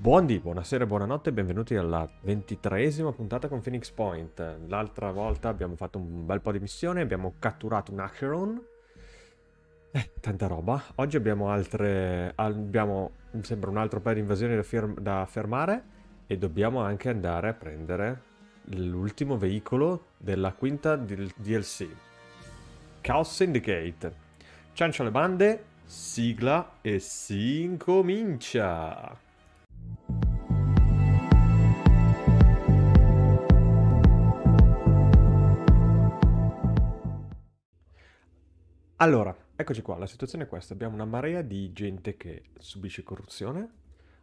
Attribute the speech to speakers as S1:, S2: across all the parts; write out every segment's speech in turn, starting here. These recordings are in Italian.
S1: Buondì, buonasera buonanotte e benvenuti alla ventitreesima puntata con Phoenix Point. L'altra volta abbiamo fatto un bel po' di missioni, abbiamo catturato un Acheron. Eh, tanta roba. Oggi abbiamo altre... abbiamo, mi sembra, un altro paio di invasioni da, da fermare e dobbiamo anche andare a prendere l'ultimo veicolo della quinta DLC. Chaos Syndicate. Ciancio alle bande, sigla e si incomincia! Allora, eccoci qua, la situazione è questa. Abbiamo una marea di gente che subisce corruzione.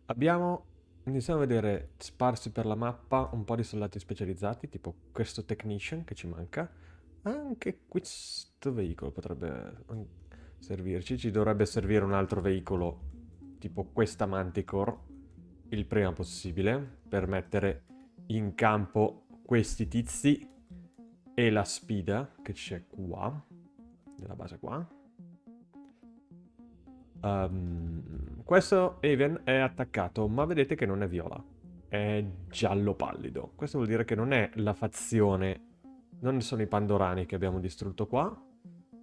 S1: Abbiamo, iniziamo a vedere sparsi per la mappa un po' di soldati specializzati, tipo questo technician che ci manca. Anche questo veicolo potrebbe servirci. Ci dovrebbe servire un altro veicolo, tipo questa Manticore, il prima possibile, per mettere in campo questi tizi e la spida che c'è qua della base qua. Um, questo Even è attaccato, ma vedete che non è viola. È giallo pallido. Questo vuol dire che non è la fazione... Non sono i Pandorani che abbiamo distrutto qua,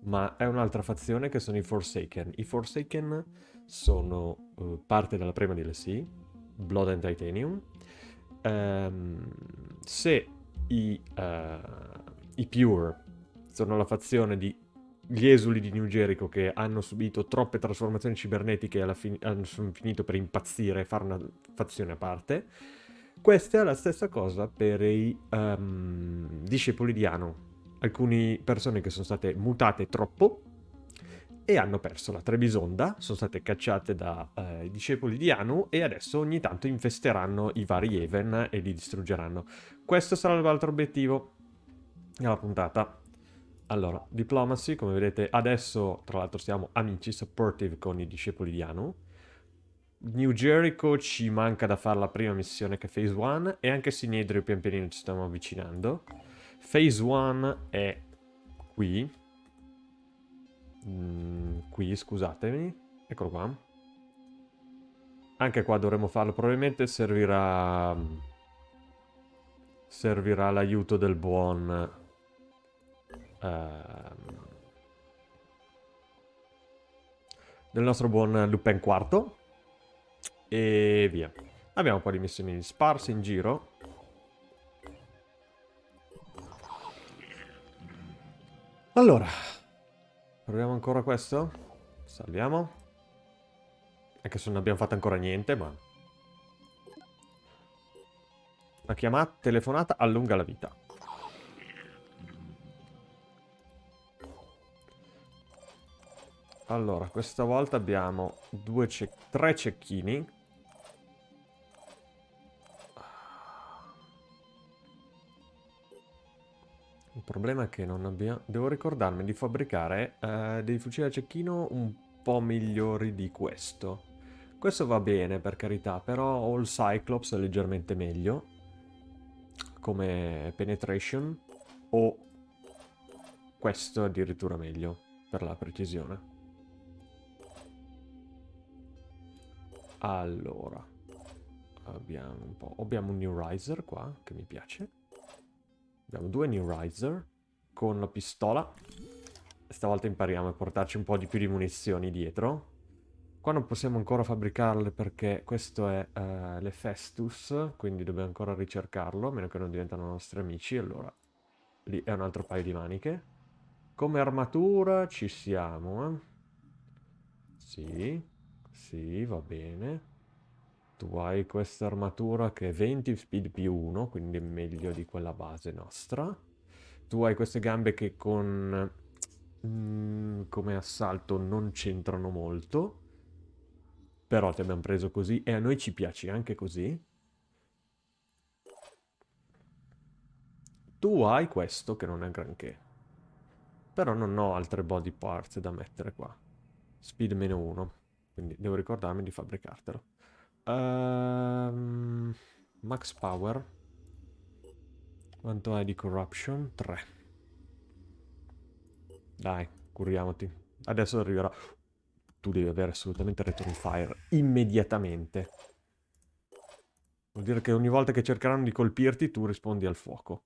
S1: ma è un'altra fazione che sono i Forsaken. I Forsaken sono uh, parte della prima DLC, Blood and Titanium. Um, se i, uh, i Pure sono la fazione di gli esuli di New Jericho che hanno subito troppe trasformazioni cibernetiche e fine hanno finito per impazzire e fare una fazione a parte. Questa è la stessa cosa per i um, discepoli di Anu. Alcune persone che sono state mutate troppo e hanno perso la Trebisonda, sono state cacciate dai uh, discepoli di Anu e adesso ogni tanto infesteranno i vari Even e li distruggeranno. Questo sarà l'altro obiettivo della puntata. Allora, Diplomacy, come vedete, adesso tra l'altro siamo amici, supportive con i discepoli di Anu. New Jericho ci manca da fare la prima missione che è Phase 1 e anche Sinedrio pian pianino ci stiamo avvicinando. Phase 1 è qui. Mm, qui, scusatemi. Eccolo qua. Anche qua dovremo farlo. Probabilmente servirà... Servirà l'aiuto del buon Ehm, del nostro buon Lupin IV. E via. Abbiamo un po' di missioni sparse in giro. Allora, proviamo ancora questo. Salviamo. Anche se non abbiamo fatto ancora niente, ma... Una chiamata, telefonata allunga la vita. Allora, questa volta abbiamo due ce tre cecchini. Il problema è che non abbiamo... Devo ricordarmi di fabbricare eh, dei fucili a cecchino un po' migliori di questo. Questo va bene, per carità, però All Cyclops è leggermente meglio. Come penetration. O questo addirittura meglio, per la precisione. Allora, abbiamo un po'... Abbiamo un New Riser qua, che mi piace. Abbiamo due New Riser con la pistola. Stavolta impariamo a portarci un po' di più di munizioni dietro. Qua non possiamo ancora fabbricarle perché questo è uh, le Festus, quindi dobbiamo ancora ricercarlo, a meno che non diventano nostri amici, allora lì è un altro paio di maniche. Come armatura ci siamo, eh? Sì. Sì, va bene. Tu hai questa armatura che è 20 speed più 1, quindi è meglio di quella base nostra. Tu hai queste gambe che con... Mm, come assalto non c'entrano molto. Però ti abbiamo preso così e a noi ci piace anche così. Tu hai questo che non è granché. Però non ho altre body parts da mettere qua. Speed meno 1. Quindi devo ricordarmi di fabbricartelo. Um, max power. Quanto hai di corruption? 3. Dai, curiamoti. Adesso arriverà... Tu devi avere assolutamente return fire immediatamente. Vuol dire che ogni volta che cercheranno di colpirti tu rispondi al fuoco.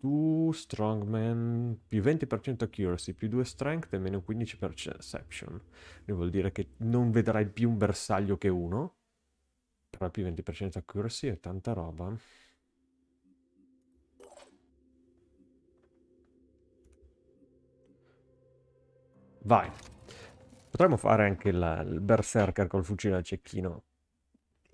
S1: Tu, strongman, più 20% accuracy, più 2 strength e meno 15% perception. Quindi vuol dire che non vedrai più un bersaglio che uno. Però più 20% accuracy è tanta roba. Vai. Potremmo fare anche il, il berserker col fucile al cecchino.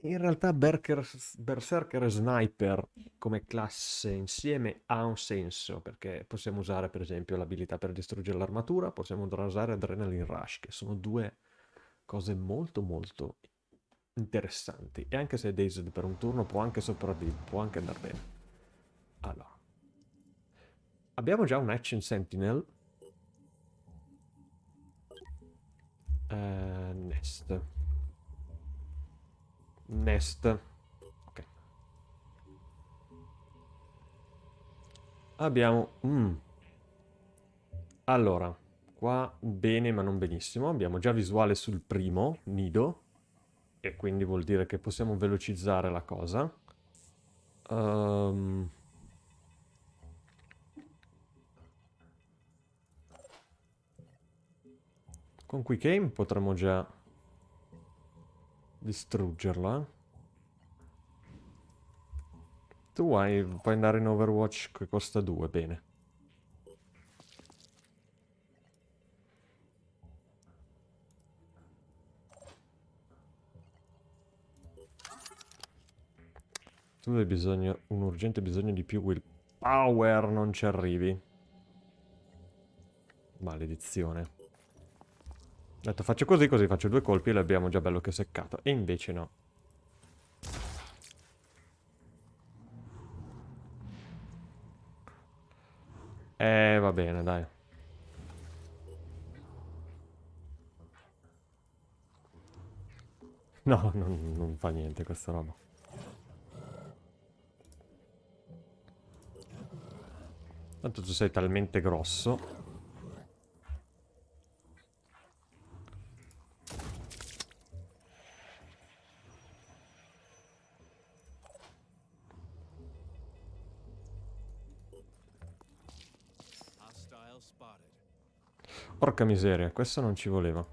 S1: In realtà Berker, Berserker e Sniper come classe insieme ha un senso, perché possiamo usare per esempio l'abilità per distruggere l'armatura, possiamo usare Adrenaline Rush, che sono due cose molto molto interessanti. E anche se è Dazed per un turno può anche sopravvivere, può anche andare bene. Allora. Abbiamo già un Action Sentinel. Uh, nest. Nest. Ok. Abbiamo... Mm. Allora, qua bene ma non benissimo. Abbiamo già visuale sul primo nido. E quindi vuol dire che possiamo velocizzare la cosa. Um... Con Quick Aim potremmo già distruggerla. Tu hai, puoi andare in Overwatch che costa 2, bene. Tu hai bisogno, un urgente bisogno di più willpower, non ci arrivi. Maledizione. Ho detto faccio così, così faccio due colpi e l'abbiamo già bello che seccato. E invece no. Eh, va bene, dai. No, non, non fa niente questa roba. Tanto tu sei talmente grosso Porca miseria, questo non ci voleva.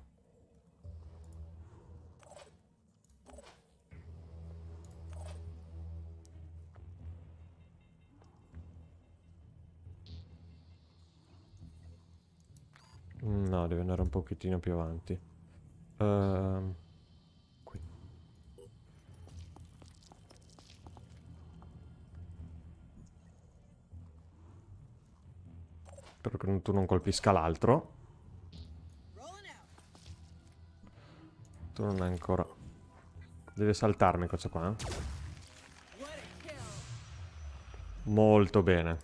S1: No, deve andare un pochettino più avanti. Uh, qui. Spero che tu non colpisca l'altro. Tu non hai ancora... Deve saltarmi questo qua. Eh? Molto bene.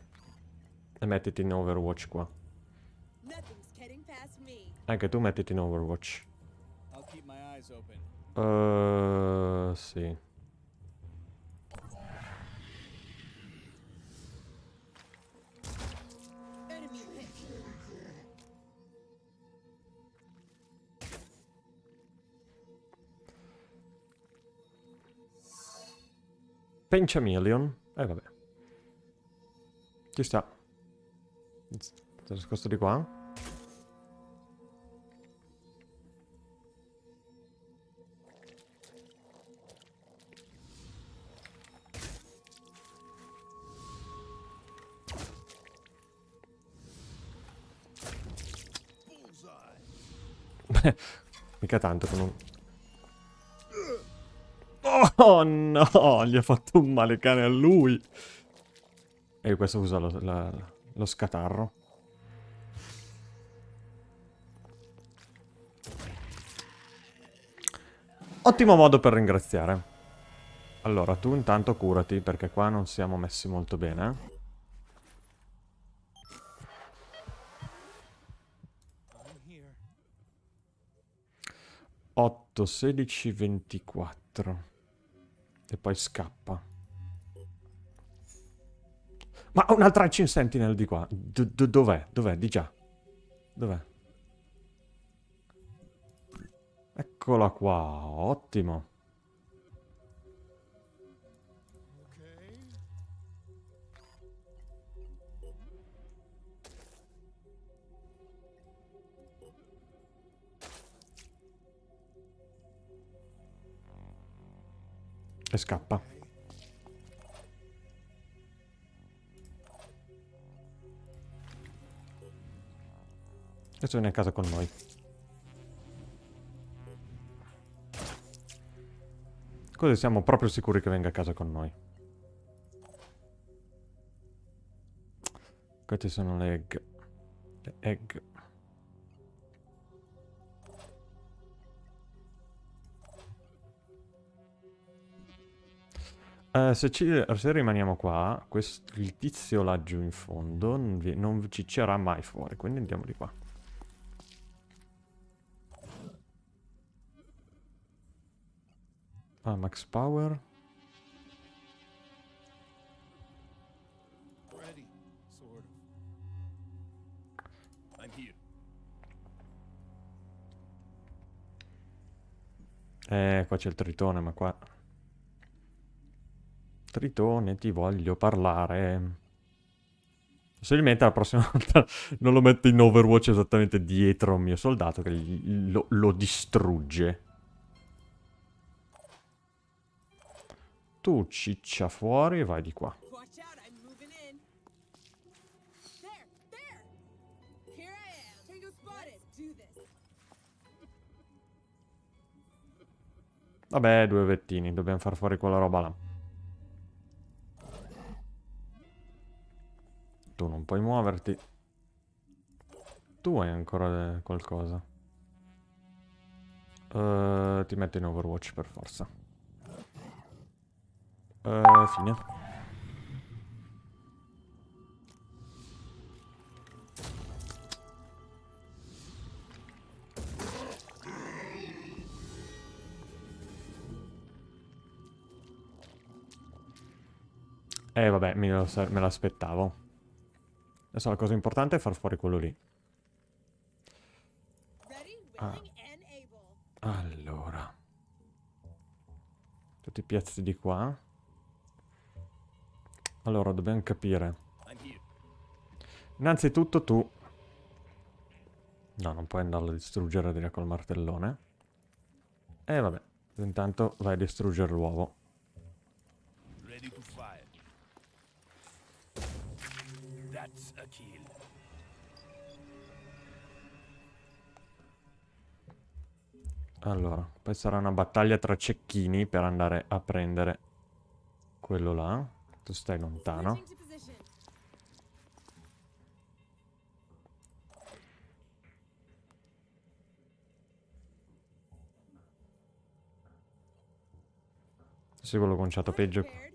S1: E mettiti in Overwatch qua. Anche tu mettiti in Overwatch. Uh, sì. Penchameleon. Eh vabbè. Ci sta. È nascosto di qua. Mica tanto con un... Oh no, gli ha fatto un male cane a lui. E questo usa lo, la, lo scatarro. Ottimo modo per ringraziare. Allora, tu intanto curati, perché qua non siamo messi molto bene. 8, 16, 24. E poi scappa. Ma un'altra Ancient Sentinel di qua. Dov'è? Dov'è? Di già. Dov'è? Eccola qua. Ottimo. E scappa. Adesso viene a casa con noi. Così siamo proprio sicuri che venga a casa con noi. Queste sono le egg. Le egg. Uh, se, ci, se, rimaniamo qua, questo, il tizio laggiù in fondo non, vi, non ci c'era mai fuori, quindi andiamo di qua. Ah, max power. Eh, qua c'è il tritone, ma qua... Tritone, ti voglio parlare. Possibilmente la prossima volta non lo metto in Overwatch esattamente dietro un mio soldato che lo, lo distrugge. Tu ciccia fuori e vai di qua. Vabbè, due vettini, dobbiamo far fuori quella roba là. Puoi muoverti. Tu hai ancora qualcosa. Uh, ti metto in Overwatch per forza. Uh, fine. Eh vabbè, me l'aspettavo. Adesso la cosa importante è far fuori quello lì. Ah. Allora. Tutti i piazzi di qua. Allora, dobbiamo capire. Innanzitutto tu... No, non puoi andarlo a distruggere direi col martellone. E eh, vabbè, intanto vai a distruggere l'uovo. Allora, poi sarà una battaglia tra cecchini per andare a prendere quello là. Tu stai lontano. Se quello conciato peggio.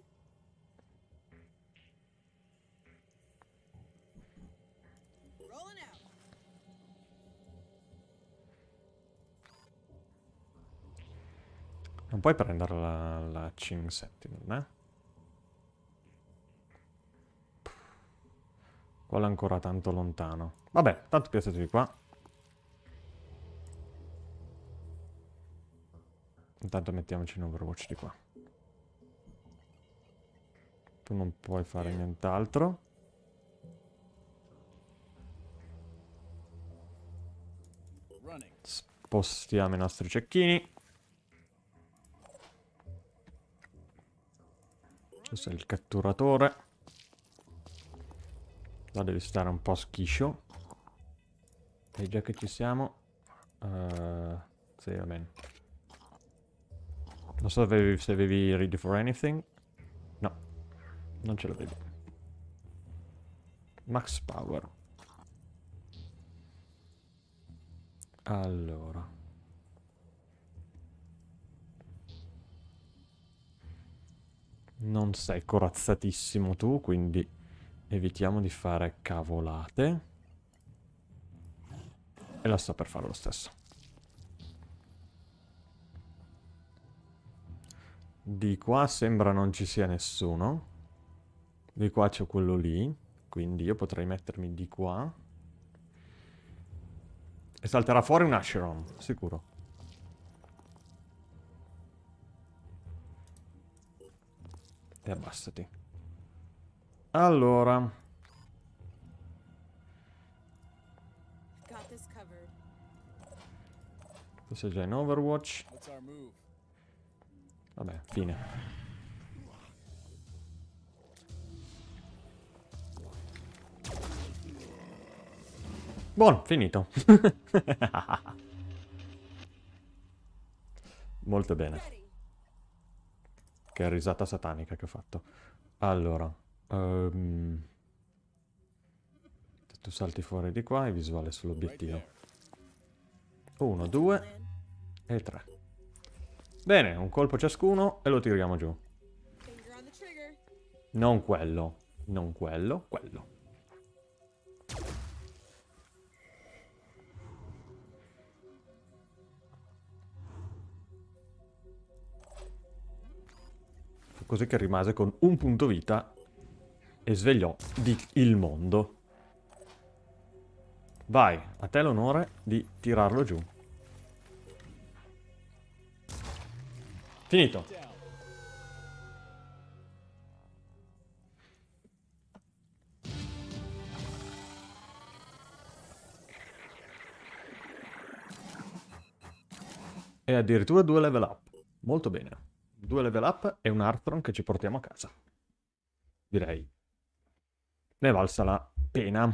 S1: Non puoi prendere la, la Ching Sentinel, eh? Quello è ancora tanto lontano. Vabbè, tanto piazzatevi qua. Intanto mettiamoci in Overwatch di qua. Tu non puoi fare nient'altro. Spostiamo i nostri cecchini. Questo è il catturatore. Là devi stare un po' schiscio. E già che ci siamo... Uh, sì, va bene. Non so se avevi ready for anything. No, non ce l'avevi. Max power. Allora. Non sei corazzatissimo tu, quindi Evitiamo di fare cavolate. E la sto per fare lo stesso. Di qua sembra non ci sia nessuno. Di qua c'è quello lì. Quindi io potrei mettermi di qua. E salterà fuori un Asheron, sicuro. E abbassati. Allora. Tu sei già in Overwatch. Vabbè, fine. Buono, finito. Molto bene. Che risata satanica che ho fatto. Allora. Um, tu salti fuori di qua e visuale sull'obiettivo. Uno, due e tre. Bene, un colpo ciascuno e lo tiriamo giù. Non quello, non quello, quello. Così che rimase con un punto vita e svegliò di il mondo. Vai, a te l'onore di tirarlo giù. Finito. E addirittura due level up. Molto bene. Due level up e un Arthron che ci portiamo a casa. Direi. Ne valsa la pena.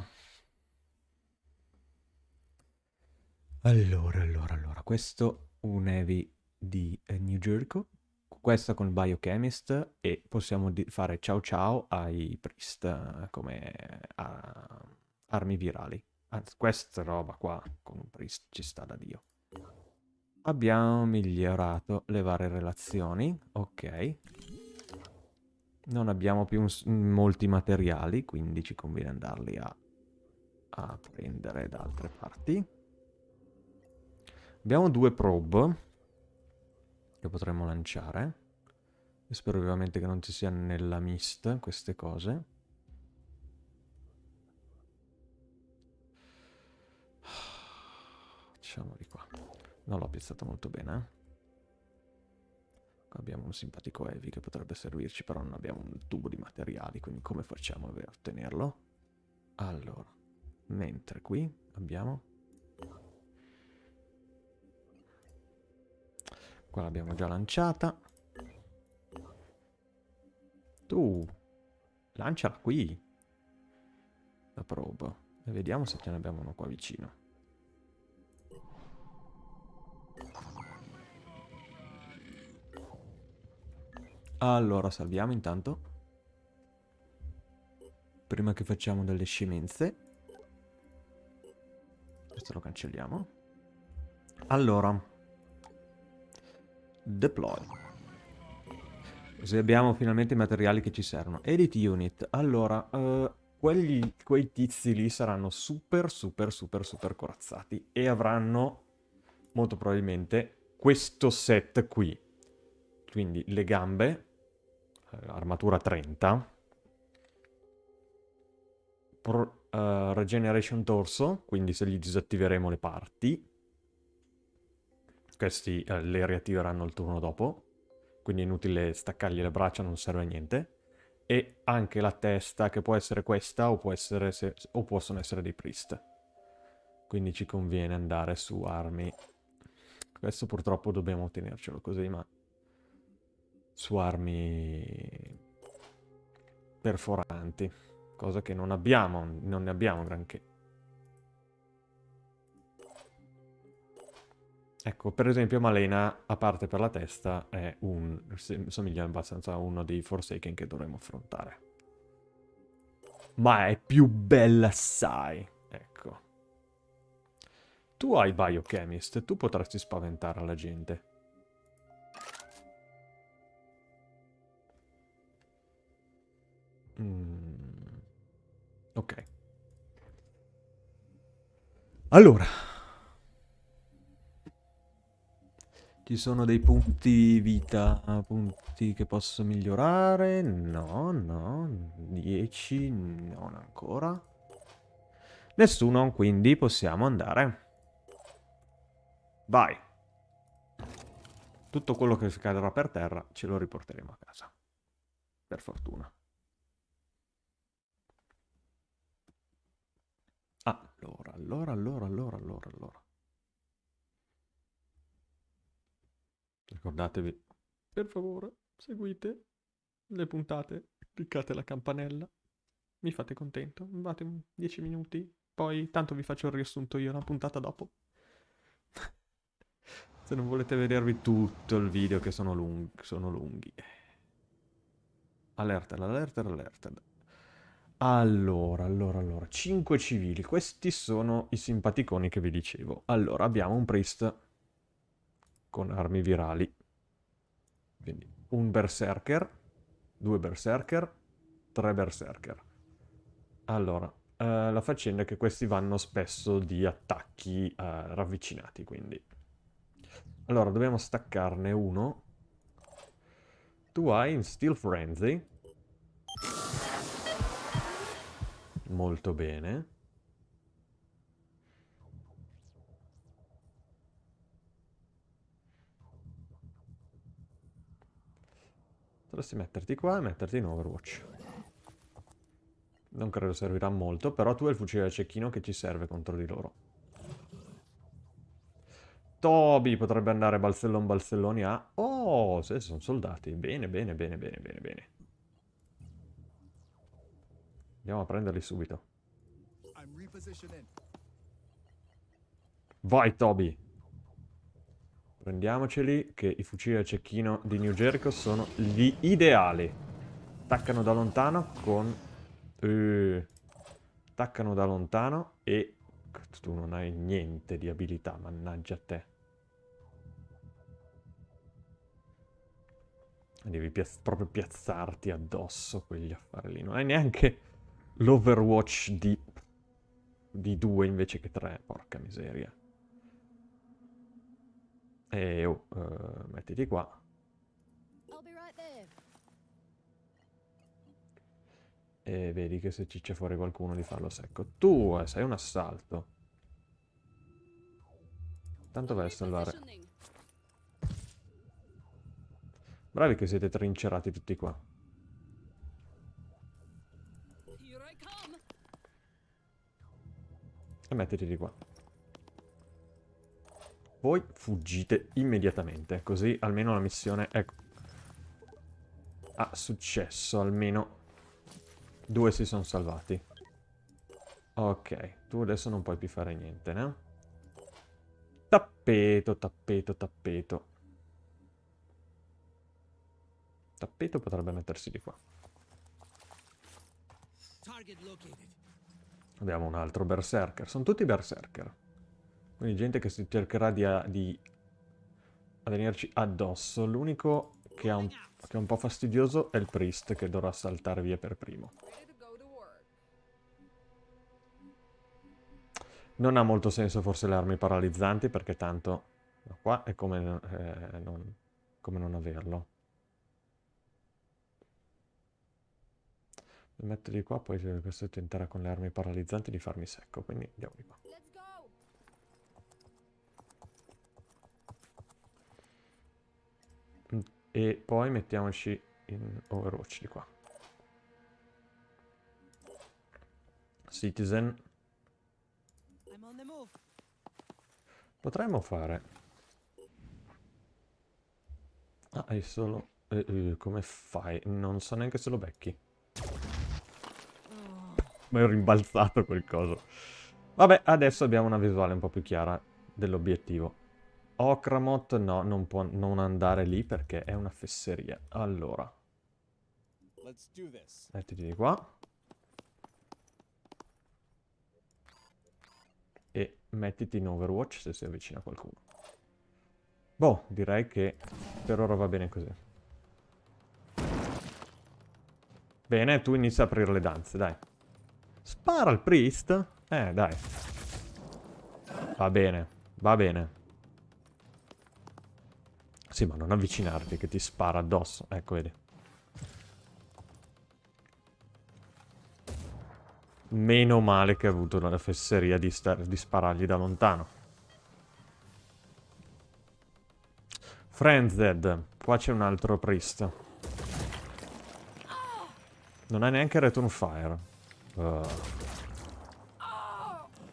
S1: Allora, allora, allora. Questo un heavy di eh, New Jericho, questa con il Biochemist e possiamo fare ciao ciao ai Priest eh, come armi virali. Anzi, questa roba qua con un Priest ci sta da Dio. Abbiamo migliorato le varie relazioni, ok. Non abbiamo più molti materiali, quindi ci conviene andarli a, a prendere da altre parti. Abbiamo due probe che potremmo lanciare. E spero ovviamente che non ci sia nella mist queste cose. Facciamoli qua. Non l'ho piazzato molto bene, eh. Qua abbiamo un simpatico heavy che potrebbe servirci, però non abbiamo un tubo di materiali, quindi come facciamo a ottenerlo? Allora, mentre qui abbiamo Qua l'abbiamo già lanciata. Tu, lanciala qui. La probe. E vediamo se ce ne abbiamo uno qua vicino. Allora, salviamo intanto. Prima che facciamo delle scemenze. Questo lo cancelliamo. Allora, Deploy. Così abbiamo finalmente i materiali che ci servono. Edit unit. Allora, uh, quelli, quei tizi lì saranno super, super, super, super corazzati. E avranno, molto probabilmente, questo set qui. Quindi le gambe, armatura 30. Pro, uh, regeneration torso, quindi se gli disattiveremo le parti questi eh, le riattiveranno il turno dopo, quindi è inutile staccargli le braccia, non serve a niente. E anche la testa, che può essere questa o, può essere se, o possono essere dei priest. Quindi ci conviene andare su armi. Questo purtroppo dobbiamo tenercelo così, ma su armi perforanti, cosa che non abbiamo, non ne abbiamo granché. Ecco, per esempio Malena, a parte per la testa, è un... somiglia abbastanza a uno dei Forsaken che dovremmo affrontare. Ma è più bella assai, ecco. Tu hai Biochemist, tu potresti spaventare la gente. Mm. Ok. Allora, Ci sono dei punti vita, punti che posso migliorare? No, no. 10, non ancora. Nessuno, quindi possiamo andare. Vai. Tutto quello che cadrà per terra ce lo riporteremo a casa. Per fortuna. Allora, allora, allora, allora, allora, allora. Ricordatevi, per favore, seguite le puntate, cliccate la campanella, mi fate contento, fate 10 minuti, poi tanto vi faccio il riassunto io una puntata dopo. Se non volete vedervi tutto il video che sono, lung sono lunghi. Allerta, allerta, allerta. Allora, allora, allora. 5 civili. Questi sono i simpaticoni che vi dicevo. Allora, abbiamo un priest con armi virali. Quindi un berserker, due berserker, tre berserker. Allora, eh, la faccenda è che questi vanno spesso di attacchi eh, ravvicinati, quindi... Allora, dobbiamo staccarne uno. Tu hai in Steel Frenzy. Molto bene. Dovresti metterti qua e metterti in Overwatch. Non credo servirà molto, però tu hai il fucile da cecchino che ci serve contro di loro. Toby potrebbe andare balzellon balzelloni a... Oh, se sono soldati. Bene, bene, bene, bene, bene, bene. Andiamo a prenderli subito. Vai, Toby! Prendiamoceli, che i fucili a cecchino di New Jericho sono gli ideali. Attaccano da lontano con... Uh, attaccano da lontano e tu non hai niente di abilità, mannaggia a te. Devi piaz proprio piazzarti addosso quegli affari lì. Non hai neanche l'Overwatch di... di due invece che tre, porca miseria. E oh, uh, mettiti qua. E vedi che se ci c'è fuori qualcuno di farlo secco. Tu eh, sei un assalto. Tanto vai a salvare. Bravi che siete trincerati tutti qua. E mettiti di qua. Voi fuggite immediatamente, così almeno la missione è... ha successo, almeno due si sono salvati. Ok, tu adesso non puoi più fare niente, no? Tappeto, tappeto, tappeto. Tappeto potrebbe mettersi di qua. Abbiamo un altro berserker. Sono tutti berserker. Quindi gente che si cercherà di, di venirci addosso. L'unico che, che, è un po' fastidioso è il priest che dovrà saltare via per primo. Non ha molto senso forse le armi paralizzanti perché tanto qua è come, eh, non, come non averlo. Metto di qua, poi questo tenterà con le armi paralizzanti di farmi secco, quindi andiamo di qua. E poi mettiamoci in Overwatch di qua. Citizen. Potremmo fare... Ah, hai solo... Eh, eh, come fai? Non so neanche se lo becchi. Ma ho rimbalzato quel coso. Vabbè, adesso abbiamo una visuale un po' più chiara dell'obiettivo. Okramot no, non può non andare lì perché è una fesseria. Allora. Mettiti di qua. E mettiti in Overwatch se si avvicina qualcuno. Boh, direi che per ora va bene così. Bene, tu inizia a aprire le danze, dai. Spara al priest? Eh, dai. Va bene, va bene. Sì, ma non avvicinarti che ti spara addosso. Ecco, vedi. Meno male che ha avuto la fesseria di, di sparargli da lontano. Frenzed. Qua c'è un altro priest. Non ha neanche Return Fire. Uh.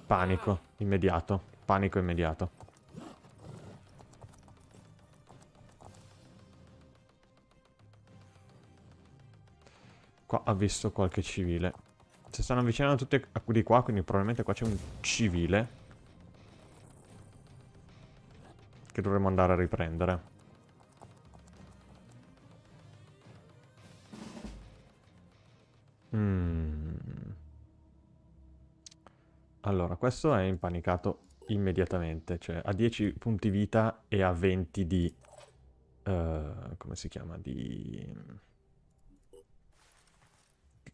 S1: Panico, immediato. Panico immediato. Qua ha visto qualche civile. Si stanno avvicinando tutti di qua, quindi probabilmente qua c'è un civile. Che dovremmo andare a riprendere. Questo è impanicato immediatamente, cioè ha 10 punti vita e ha 20 di... Uh, come si chiama? Di...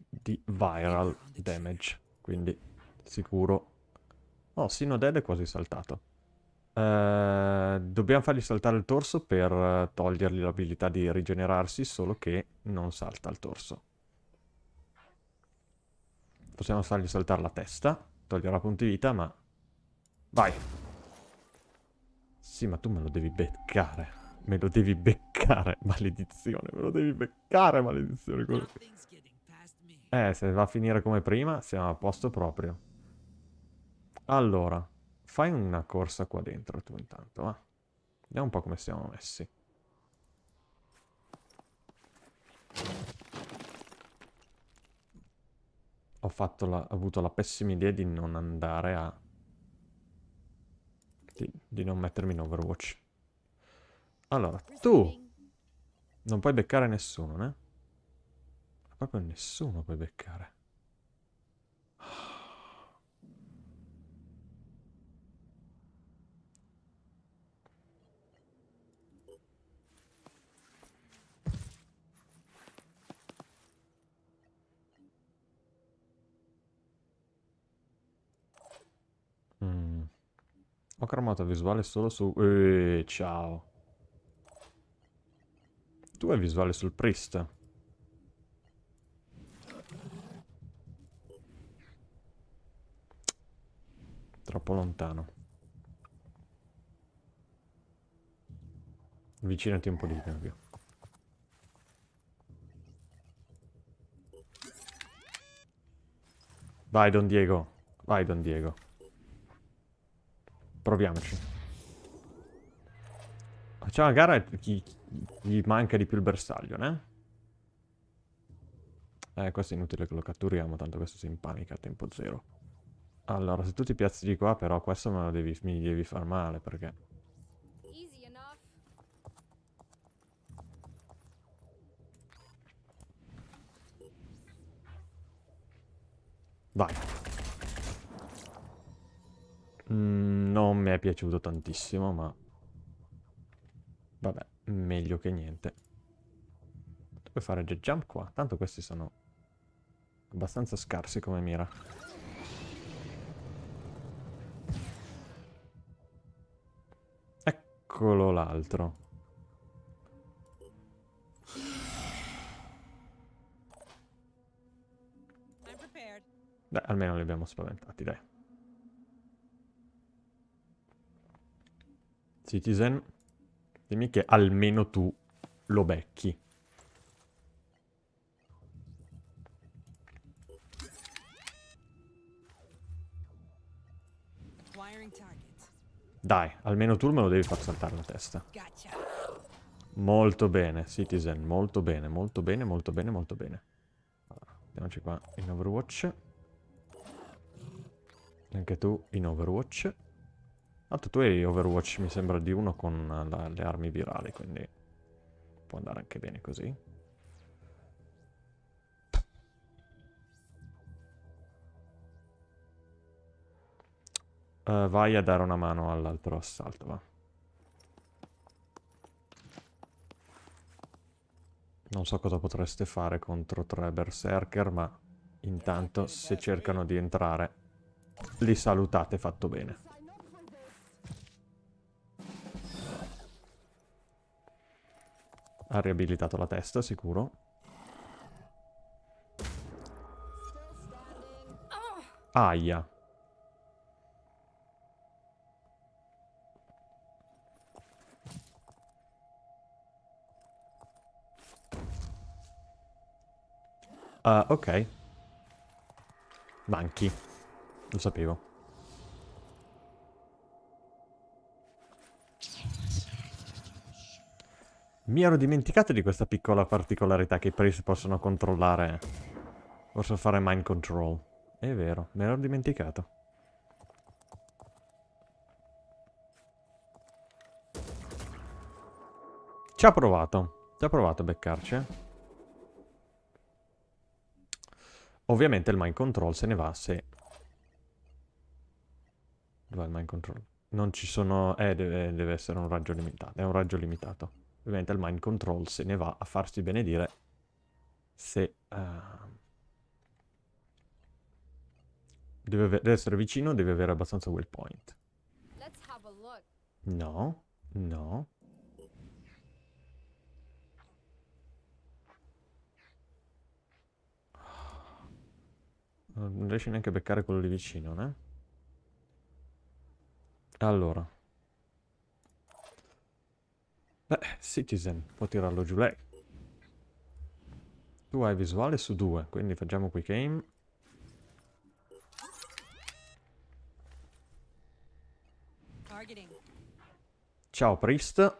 S1: Di viral damage, quindi sicuro... Oh, Sino Dead è quasi saltato. Uh, dobbiamo fargli saltare il torso per togliergli l'abilità di rigenerarsi, solo che non salta il torso. Possiamo fargli saltare la testa. Toglierà punti vita, ma... Vai. Sì, ma tu me lo devi beccare. Me lo devi beccare, maledizione. Me lo devi beccare, maledizione. Eh, se va a finire come prima, siamo a posto proprio. Allora, fai una corsa qua dentro tu intanto, va. Vediamo un po' come siamo messi. Ho la, avuto la pessima idea di non andare a... Di, di non mettermi in Overwatch. Allora, tu non puoi beccare nessuno, né? Proprio nessuno puoi beccare. Ho cramato visuale solo su... Eeeh, ciao. Tu hai visuale sul priest. Troppo lontano. Avvicinati un po' di più. Vai Don Diego. Vai Don Diego. Proviamoci. Facciamo la gara chi gli manca di più il bersaglio, ne? Eh, questo è inutile che lo catturiamo, tanto questo si impanica a tempo zero. Allora, se tu ti piazzi di qua, però questo me lo devi, mi devi far male, perché... Vai. Mm, non mi è piaciuto tantissimo, ma... Vabbè, meglio che niente. Puoi fare jet jump qua. Tanto questi sono abbastanza scarsi come mira. Eccolo l'altro. Beh, almeno li abbiamo spaventati, dai. Citizen, dimmi che almeno tu lo becchi. Dai, almeno tu me lo devi far saltare la testa. Molto bene, Citizen, molto bene, molto bene, molto bene, molto bene. Allora, andiamoci qua in Overwatch. Anche tu in Overwatch. Tanto tu hai Overwatch, mi sembra, di uno con la, le armi virali, quindi può andare anche bene così. Uh, vai a dare una mano all'altro assalto, va. Non so cosa potreste fare contro tre berserker, ma intanto se cercano di entrare li salutate fatto bene. Ha riabilitato la testa, sicuro. Aia. Uh, ok. Manchi. Lo sapevo. Mi ero dimenticato di questa piccola particolarità che i priest possono controllare. Possono fare mind control. È vero, me l'ero dimenticato. Ci ha provato. Ci ha provato a beccarci, eh. Ovviamente il mind control se ne va se... Dov'è il mind control? Non ci sono... Eh, deve, deve essere un raggio limitato. È un raggio limitato. Ovviamente il mind control se ne va a farsi benedire se... Uh, deve, deve, essere vicino, deve avere abbastanza will point. No, no. Non riesci neanche a beccare quello lì vicino, né? Allora. Beh, Citizen, può tirarlo giù lei. Tu hai visuale su due, quindi facciamo quick aim. Ciao Priest.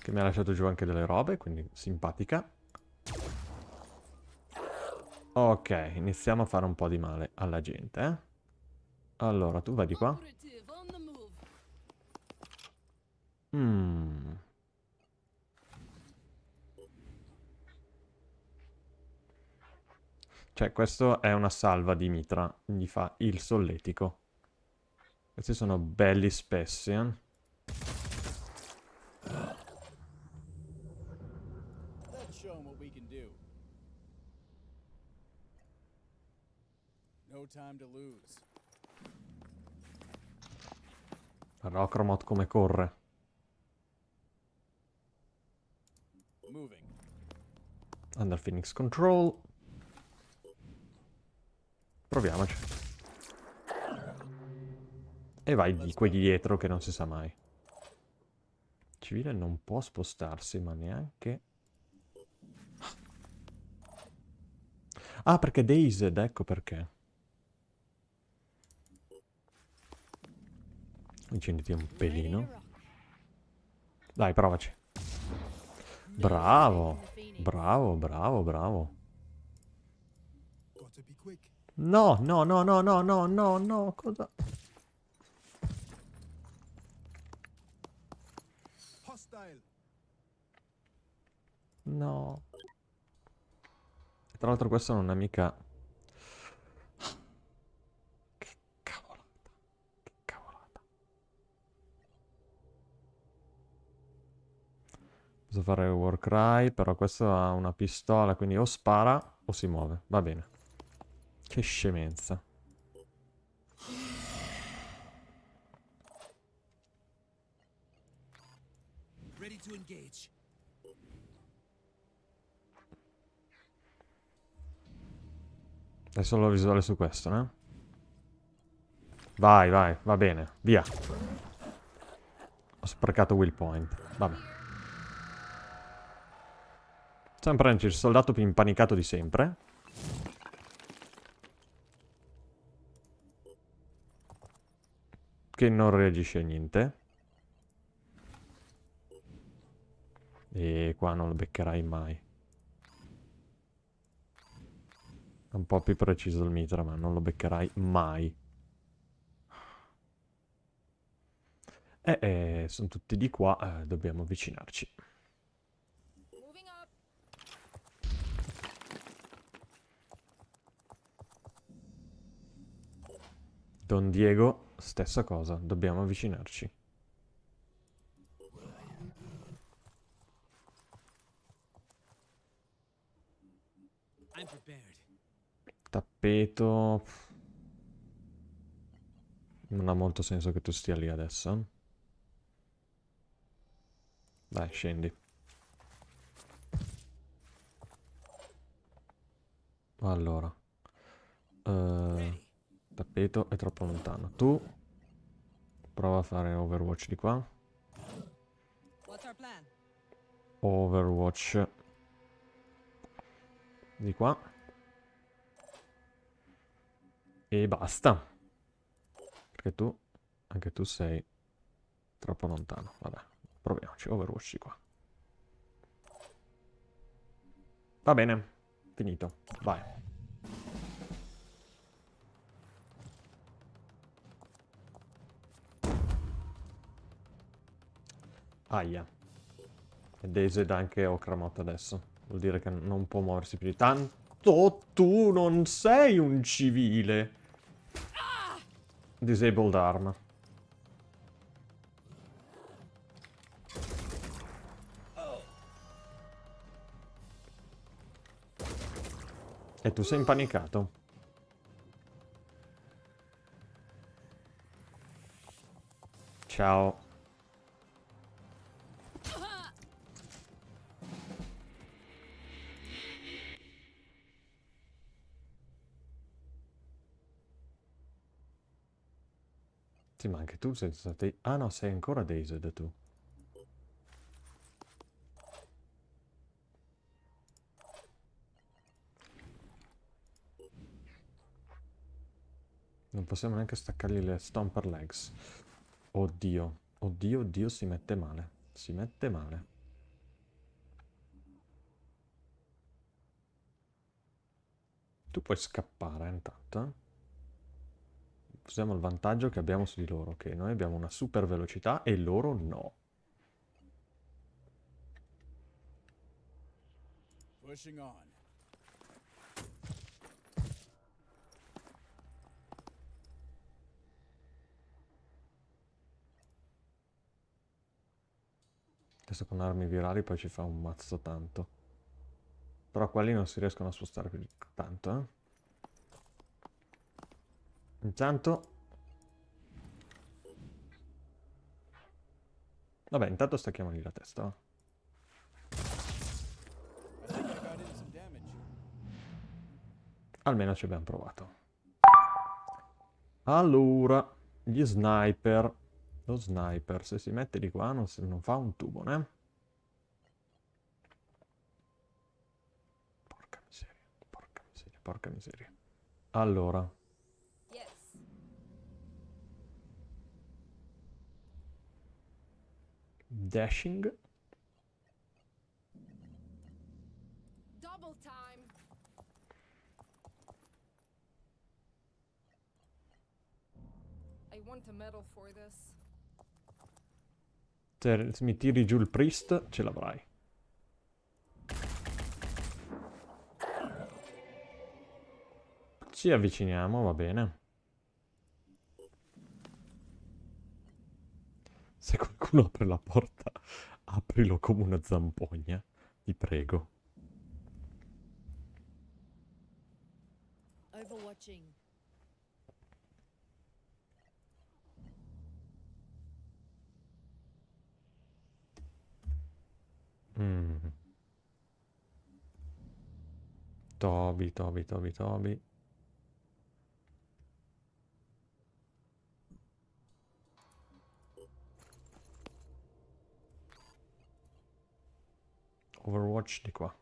S1: Che mi ha lasciato giù anche delle robe, quindi simpatica. Ok, iniziamo a fare un po' di male alla gente, eh? Allora, tu vai di qua. Mmm. Cioè, questo è una salva di mitra. Gli fa il solletico. Questi sono belli spessi, eh? Guarda Cromot come corre. Under Phoenix Control. Proviamoci. E vai di qui dietro che non si sa mai. Civile non può spostarsi, ma neanche... Ah, perché Dazed, ecco perché. Incenditi un pelino. Dai, provaci. Bravo. Bravo, bravo, bravo. No, no, no, no, no, no, no, no, cosa... No. Tra l'altro questo non è mica Posso fare Warcry, però questo ha una pistola, quindi o spara o si muove. Va bene. Che scemenza. Adesso lo visuale su questo, no? Vai, vai, va bene, via. Ho sprecato will point. Vabbè. Sempre il soldato più impanicato di sempre. Che non reagisce a niente. E qua non lo beccherai mai. Un po' più preciso il mitra, ma non lo beccherai mai. E eh, sono tutti di qua, eh, dobbiamo avvicinarci. Don Diego, stessa cosa, dobbiamo avvicinarci. Tappeto... Non ha molto senso che tu stia lì adesso. Dai, scendi. Allora. Uh... Tappeto è troppo lontano. Tu Prova a fare Overwatch di qua. Overwatch di qua. E basta. Perché tu, anche tu sei troppo lontano. Vabbè, proviamoci. Overwatch di qua. Va bene, finito. Vai. Aia. E Dazed anche Okramot adesso. Vuol dire che non può muoversi più di tanto. Tu non sei un civile. Disabled arm. E tu sei impanicato. Ciao. Sì, ma anche tu sei stato... Ah no, sei ancora dazed tu. Non possiamo neanche staccargli le stomper legs. Oddio. Oddio, oddio, si mette male. Si mette male. Tu puoi scappare intanto, eh? Usiamo il vantaggio che abbiamo su di loro, che noi abbiamo una super velocità e loro no. Pushing on. Adesso con armi virali poi ci fa un mazzo tanto. Però quelli non si riescono a spostare più tanto, eh. Intanto... Vabbè, intanto stacchiamogli la testa. Almeno ci abbiamo provato. Allora, gli sniper. Lo sniper, se si mette di qua non, non fa un tubo, né? Porca miseria, porca miseria, porca miseria. Allora, dashing. Double time. I want a medal for this. Se mi tiri giù il priest, ce l'avrai. Ci avviciniamo, va bene. Se qualcuno apre la porta, aprilo come una zampogna. Ti prego. Overwatching. Mm. Toby, Toby, Toby, Toby. Overwatch di qua.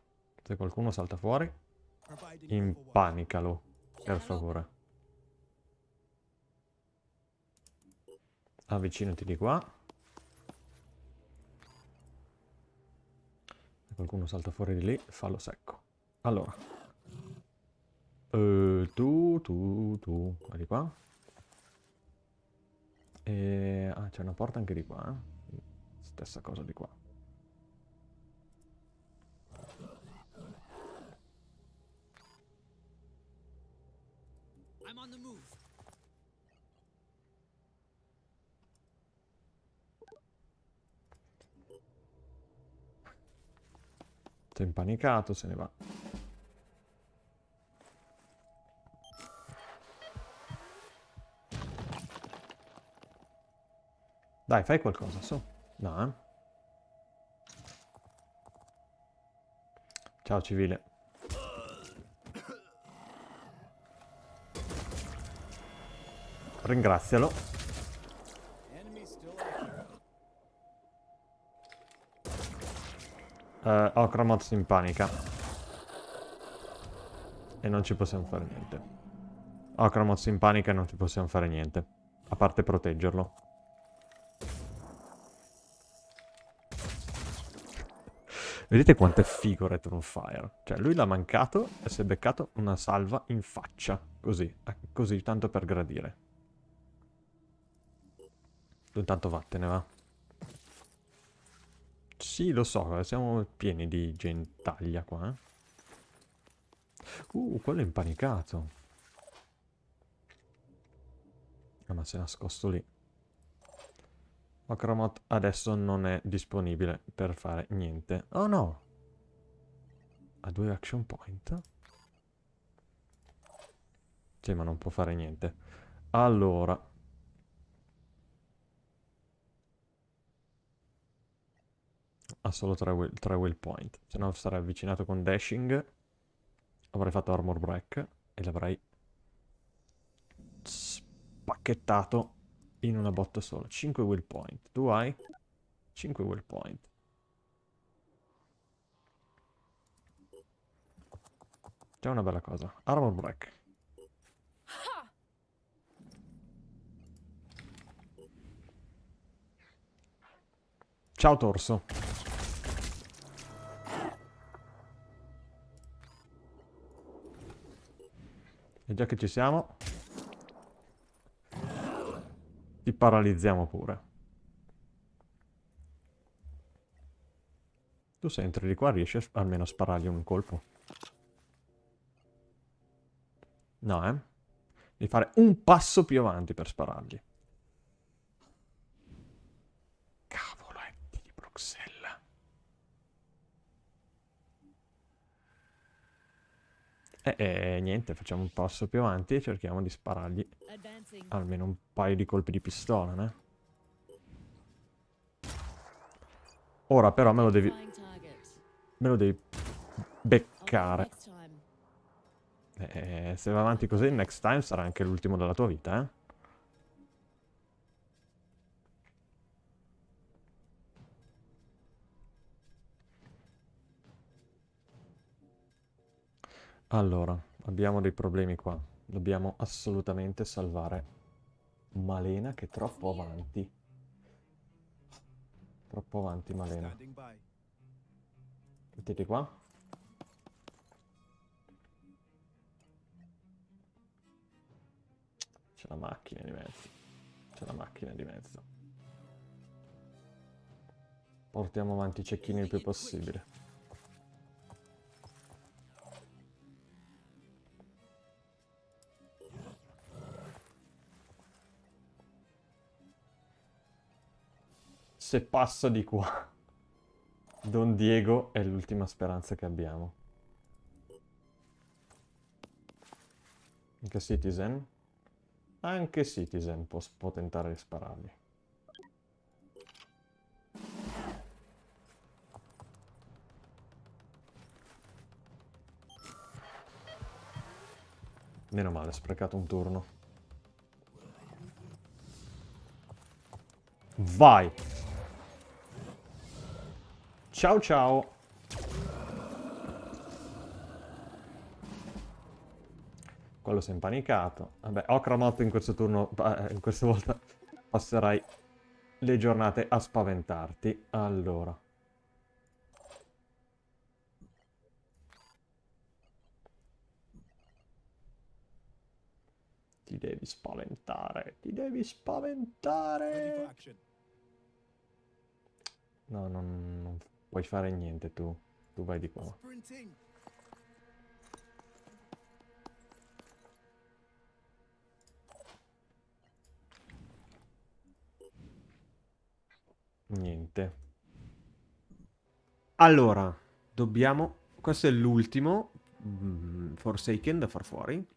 S1: Se qualcuno salta fuori, impanicalo, per favore. Avvicinati di qua. Se qualcuno salta fuori di lì, fallo secco. Allora. Uh, tu, tu, tu. Vai di qua. E... Ah, c'è una porta anche di qua, eh? Stessa cosa di qua. on the move. È impanicato, se ne va. Dai, fai qualcosa, su. No, eh. Ciao, civile. Ringrazialo. Uh, Okramot si impanica. E non ci possiamo fare niente. Okramot si impanica e non ci possiamo fare niente. A parte proteggerlo. Vedete quanto è figo Return Fire? Cioè, lui l'ha mancato e si è beccato una salva in faccia. Così, eh, così, tanto per gradire. Intanto vattene, va. Sì, lo so, siamo pieni di gentaglia qua, eh. Uh, quello è impanicato. Ah, ma si è nascosto lì. Ocromot adesso non è disponibile per fare niente. Oh no! Ha due action point? Sì, ma non può fare niente. Allora. Ha solo tre will, tre will point. Se no sarei avvicinato con dashing. Avrei fatto armor break. E l'avrei spacchettato in una botta sola. 5 will point. Tu hai 5 will point. C'è una bella cosa. Armor break. Ciao torso. E già che ci siamo, ti paralizziamo pure. Tu se entri di qua riesci almeno a sparargli un colpo. No, eh? Devi fare un passo più avanti per sparargli. E eh, eh, niente, facciamo un passo più avanti e cerchiamo di sparargli almeno un paio di colpi di pistola, né? Ora però me lo devi... Me lo devi beccare. Eh, se va avanti così, next time sarà anche l'ultimo della tua vita, eh? Allora, abbiamo dei problemi qua. Dobbiamo assolutamente salvare Malena che è troppo avanti. Troppo avanti Malena. Mettete qua. C'è la macchina di mezzo. C'è la macchina di mezzo. Portiamo avanti i cecchini il più possibile. Se passa di qua. Don Diego è l'ultima speranza che abbiamo. Anche Citizen? Anche Citizen può, può tentare di sparargli. Meno male, sprecato un turno. Vai! Ciao ciao. Quello si è impanicato. Vabbè, Okramot in questo turno, eh, in questa volta passerai le giornate a spaventarti. Allora. Ti devi spaventare, ti devi spaventare. No, non, non puoi fare niente tu. Tu vai di qua. Niente. Allora, dobbiamo... Questo è l'ultimo mm, Forsaken da far fuori.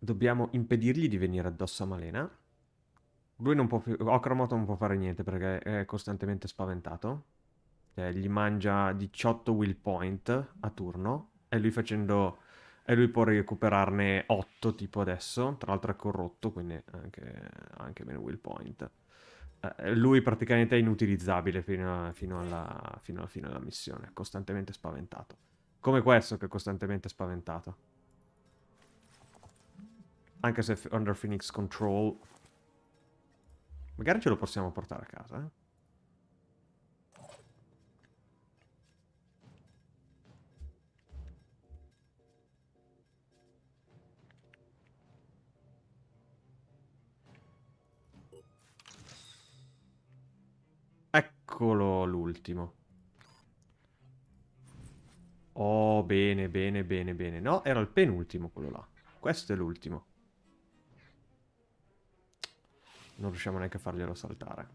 S1: Dobbiamo impedirgli di venire addosso a Malena. Lui non può più... Okramot non può fare niente perché è costantemente spaventato. Cioè, gli mangia 18 will point a turno. E lui facendo... E lui può recuperarne 8 tipo adesso. Tra l'altro è corrotto, quindi anche, anche meno will point. Eh, lui praticamente è inutilizzabile fino, a- fino alla, fino alla fine della missione, costantemente spaventato. Come questo che è costantemente spaventato. Anche se under Phoenix Control... Magari ce lo possiamo portare a casa, eh? Eccolo l'ultimo. Oh, bene, bene, bene, bene. No, era il penultimo quello là. Questo è l'ultimo. Non riusciamo neanche a farglielo saltare.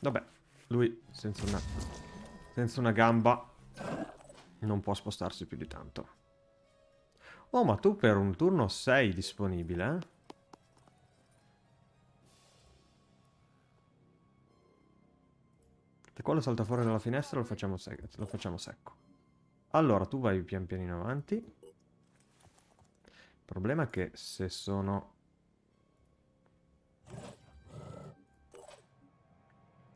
S1: Vabbè, lui senza una, senza una gamba non può spostarsi più di tanto. Oh, ma tu per un turno sei disponibile, eh? Se quello salta fuori dalla finestra lo facciamo, lo facciamo secco. Allora, tu vai pian pianino avanti. Problema è che se sono...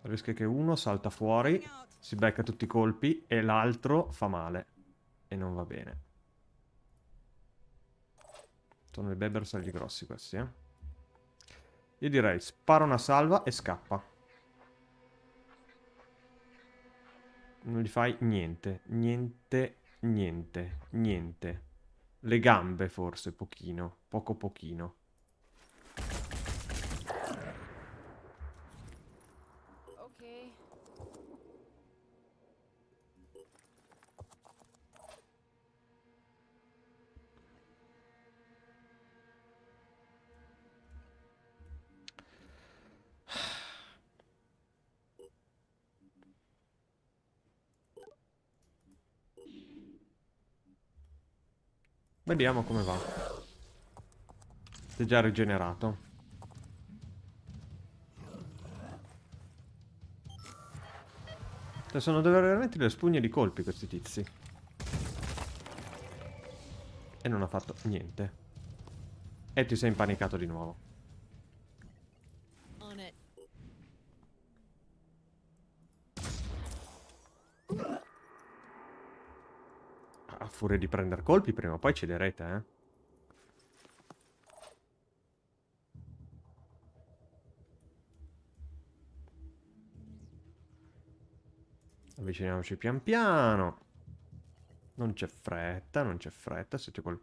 S1: Rischia che uno salta fuori, si becca tutti i colpi e l'altro fa male. E non va bene. Sono i bebersagli grossi questi, eh. Io direi spara una salva e scappa. Non gli fai niente, niente, niente, niente. Le gambe forse, pochino, poco pochino.
S2: Ok.
S1: Vediamo come va. Si è già rigenerato. Cioè, sono veramente delle spugne di colpi questi tizi. E non ha fatto niente. E ti sei impanicato di nuovo.
S3: On it.
S1: Furia di prendere colpi, prima o poi cederete, eh. Avviciniamoci pian piano. Non c'è fretta, non c'è fretta. Se, quel...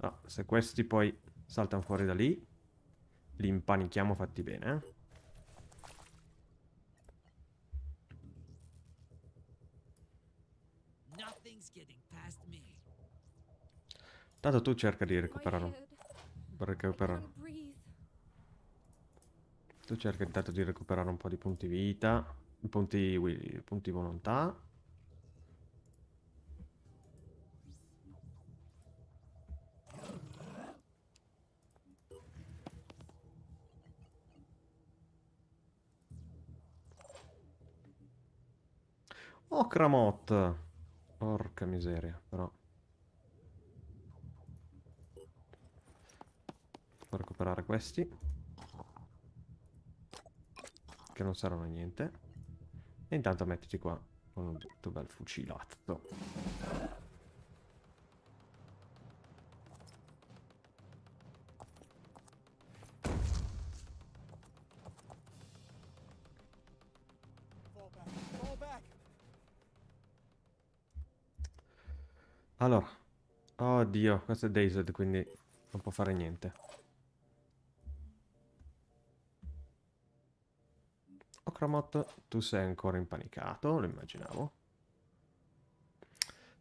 S1: ah, se questi poi saltano fuori da lì, li impanichiamo fatti bene, eh. Tanto tu cerca di.
S2: Can't breathe.
S1: Tu cerca intanto di recuperare un po' di punti vita, punti, punti volontà. Oh, Cramot! Porca miseria, però. Devo recuperare questi. Che non servono a niente. E intanto mettiti qua con un bel fucilazzo. Allora. Oddio, questo è Dazed, quindi non può fare niente. Okramot, tu sei ancora impanicato, lo immaginavo.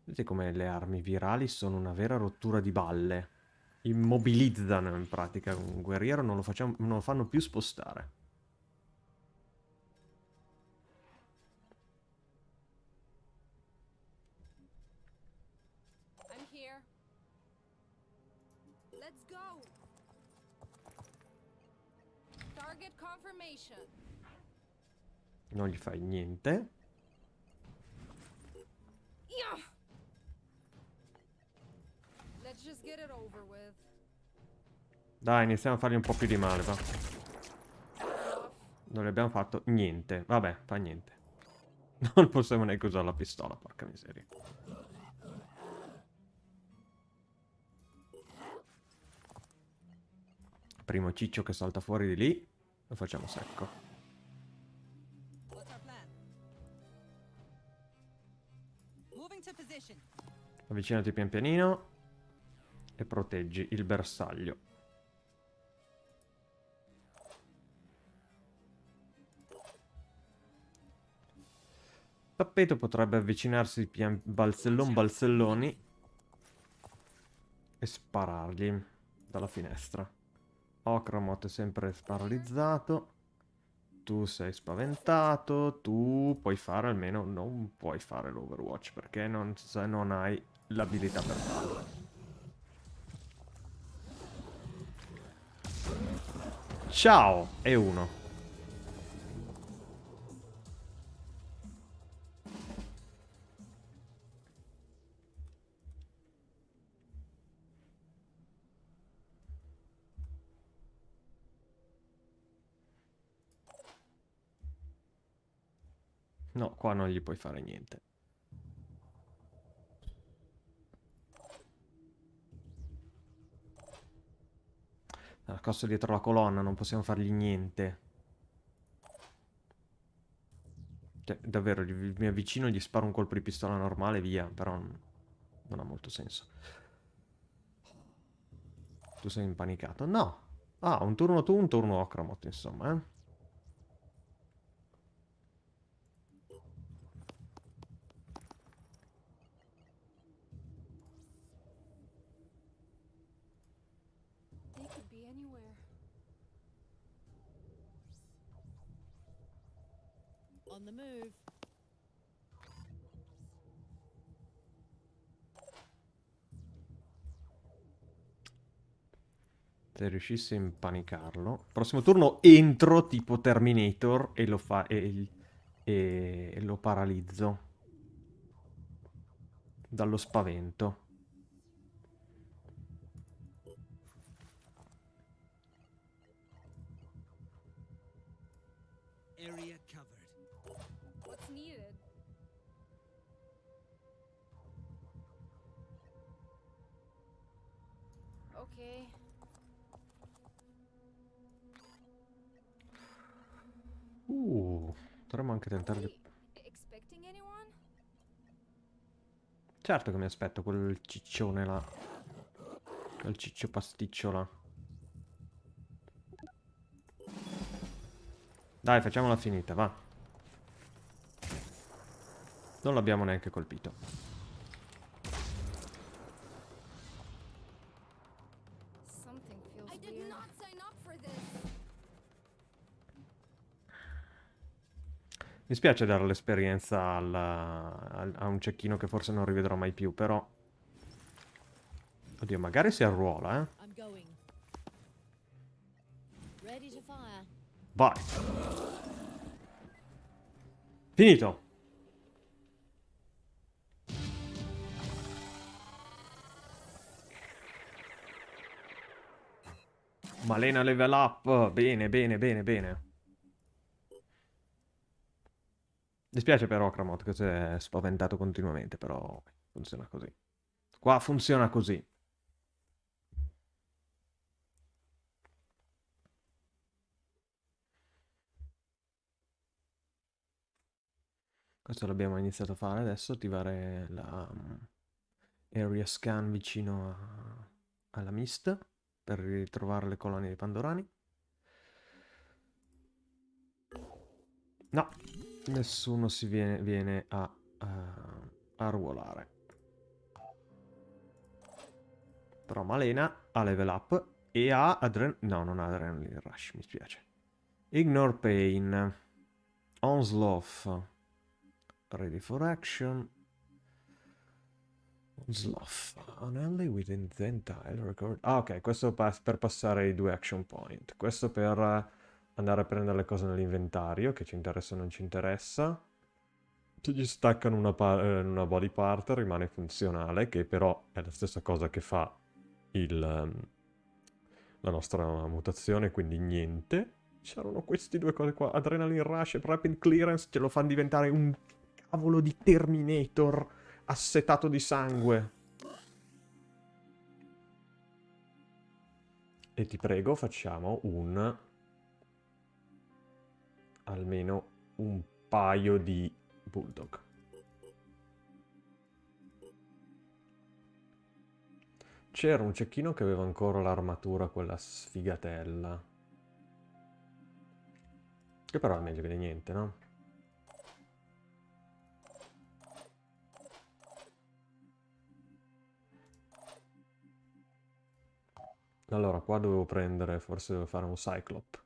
S1: Vedete come le armi virali sono una vera rottura di balle. Immobilizzano in pratica un guerriero, non lo, facciamo, non lo fanno più spostare. Non gli fai niente. Dai, iniziamo a fargli un po' più di male, va. Non gli abbiamo fatto niente. Vabbè, fa niente. Non possiamo neanche usare la pistola, porca miseria. Primo ciccio che salta fuori di lì. Lo facciamo secco. Avvicinati pian pianino. E proteggi il bersaglio. Tappeto potrebbe avvicinarsi pian balzellon balzelloni e sparargli dalla finestra. Ocramot è sempre paralizzato. Tu sei spaventato. Tu puoi fare almeno. Non puoi fare l'Overwatch perché non, se non hai l'abilità per farlo. Ciao! E uno. No, qua non gli puoi fare niente. Nascosto dietro la colonna, non possiamo fargli niente. Cioè, davvero, mi avvicino, gli sparo un colpo di pistola normale, via, però non, ha molto senso. Tu sei impanicato? No. Ah, un turno tu, un turno Okramot, insomma, eh. Se riuscissi a impanicarlo. Prossimo turno entro tipo Terminator e lo fa e, e- e lo paralizzo. Dallo spavento.
S3: Area covered.
S2: What's needed? Okay.
S1: Dovremmo anche tentare di... Certo che mi aspetto quel ciccione là. Quel ciccio pasticcio là. Dai, facciamola finita, va. Non l'abbiamo neanche colpito. Mi spiace dare l'esperienza a un cecchino che forse non rivedrò mai più, però... Oddio, magari si arruola, eh. Vai. Finito. Malena level up. Bene, bene, bene, bene. Dispiace per Okramot che si è spaventato continuamente, però funziona così. Qua funziona così. Questo l'abbiamo iniziato a fare adesso, attivare la mm, area scan vicino a- alla mist per ritrovare le colonie di Pandorani. No, nessuno si viene, viene a, a, a ruolare. Però Malena ha level up e ha adren... No, non ha adrenaline rush, mi spiace. Ignore pain. Onslaught. Ready for action. Sloth. Anelli within the tile record. Ah, ok, questo per passare i due action point. Questo per eh, andare a prendere le cose nell'inventario, che ci interessa o non ci interessa. Se gli staccano una, eh, una body part rimane funzionale, che però è la stessa cosa che fa il, ehm, la nostra mutazione, quindi niente. C'erano queste due cose qua, Adrenaline Rush e Rapid Clearance, ce lo fanno diventare un cavolo di Terminator assetato di sangue. E ti prego, facciamo un... almeno un paio di Bulldog. C'era un cecchino che aveva ancora l'armatura, quella sfigatella. Che però è meglio che niente, no? Allora, qua dovevo prendere, forse devo fare un Cyclop.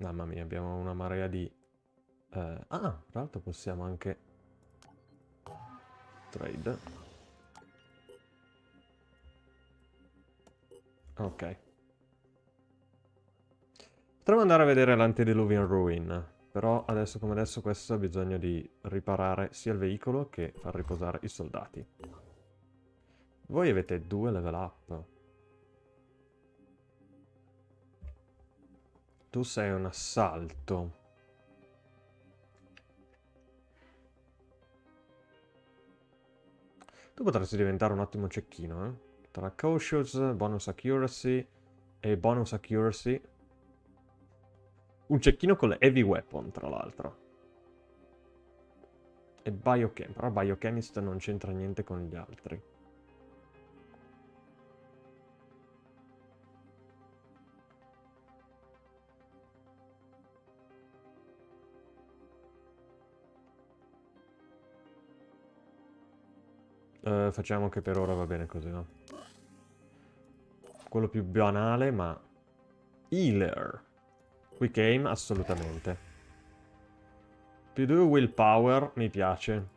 S1: Mamma mia, abbiamo una marea di... Eh, ah, tra l'altro possiamo anche... Trade. Ok. Potremmo andare a vedere l'Antediluvian Ruin. Però adesso come adesso questo ha bisogno di riparare sia il veicolo che far riposare i soldati. Voi avete due level up. Tu sei un assalto. Tu potresti diventare un ottimo cecchino, eh? Tra cautious, bonus accuracy e bonus accuracy. Un cecchino con le heavy weapon, tra l'altro. E biochemist, però biochemist non c'entra niente con gli altri. Uh, facciamo che per ora va bene così, no? Quello più banale, ma... Healer. Quick aim, assolutamente. Più 2 willpower, mi piace.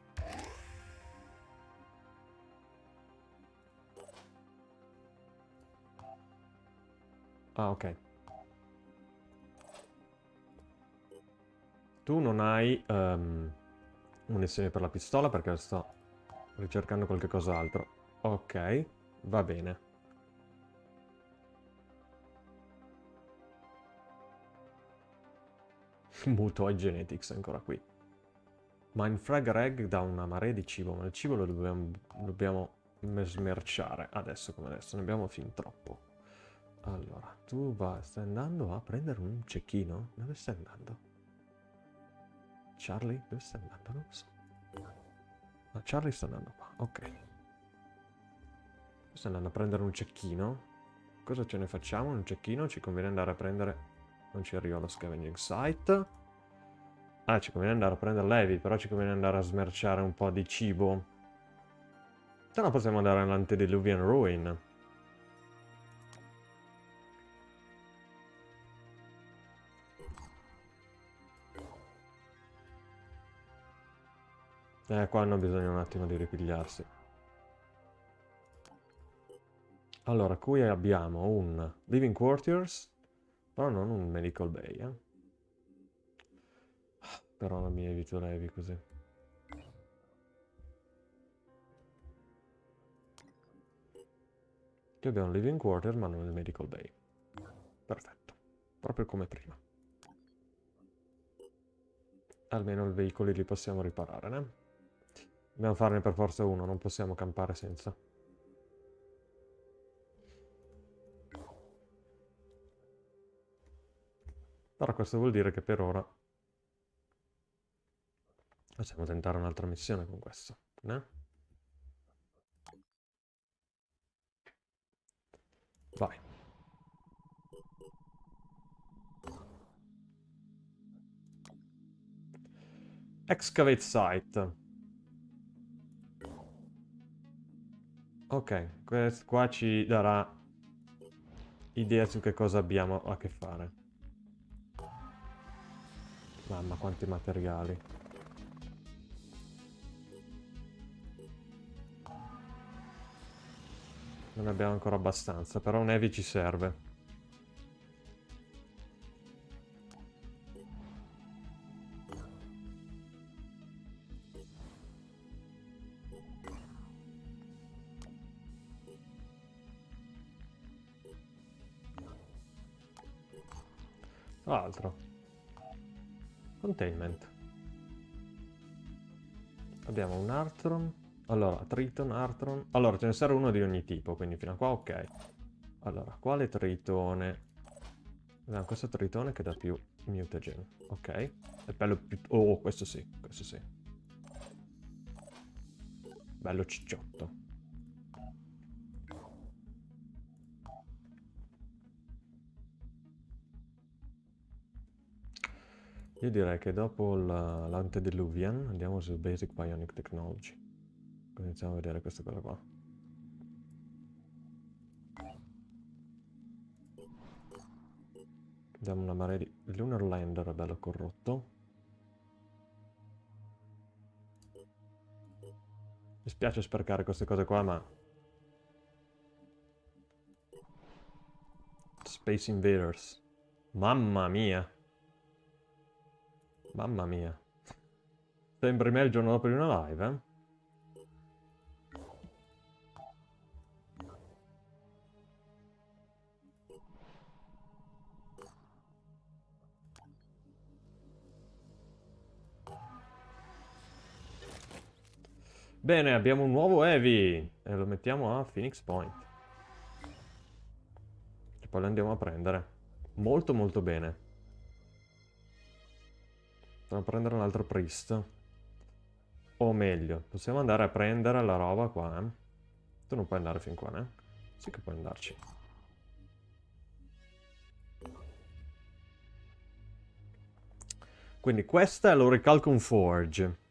S1: Ah, ok. Tu non hai um, munizioni per la pistola perché sto ricercando qualche cos'altro. Ok, va bene. Mutoid Genetics ancora qui. Mindfrag Reg dà una marea di cibo, ma il cibo lo dobbiamo, dobbiamo smerciare adesso come adesso, ne abbiamo fin troppo. Allora, tu va, stai andando a prendere un cecchino? Dove stai andando? Charlie? Dove stai andando? Non lo so. Ma Charlie sta andando qua, ok. Sta andando a prendere un cecchino. Cosa ce ne facciamo? Un cecchino? Ci conviene andare a prendere... Non ci arriva lo scavenging site. Ah, ci conviene andare a prendere l'heavy, però ci conviene andare a smerciare un po' di cibo. Se no possiamo andare all'Antediluvian Ruin. Eh, qua hanno bisogno un attimo di ripigliarsi. Allora, qui abbiamo un Living Quarters, però non un Medical Bay, eh. Però non mi evito levi così. Qui abbiamo un Living Quarter, ma non il Medical Bay. Perfetto. Proprio come prima. Almeno i veicoli li possiamo riparare, né? Dobbiamo farne per forza uno, non possiamo campare senza. Però questo vuol dire che per ora possiamo tentare un'altra missione con questo. né? Vai. Excavate site. Ok, qua ci darà idea su che cosa abbiamo a che fare. Mamma, quanti materiali. Non abbiamo ancora abbastanza, però un heavy ci serve. Triton, Artron. Allora, ce ne serve uno di ogni tipo, quindi fino a qua ok. Allora, quale Tritone? Abbiamo questo Tritone che dà più mutagen. Ok. È bello più... Oh, questo sì, questo sì. Bello cicciotto. Io direi che dopo l'Antediluvian andiamo su Basic Bionic Technology. Iniziamo a vedere questa cosa qua. Abbiamo una marea di... Lunar Lander è bello corrotto. Mi spiace sprecare queste cose qua, ma... Space Invaders. Mamma mia. Mamma mia. Sembri me il giorno dopo di una live, eh? Bene, abbiamo un nuovo Heavy e lo mettiamo a Phoenix Point. E poi lo andiamo a prendere. Molto molto bene. Andiamo a prendere un altro Priest. O meglio, possiamo andare a prendere la roba qua. Eh? Tu non puoi andare fin qua, eh? Sì che puoi andarci. Quindi questa è l'Oricalcum Forge.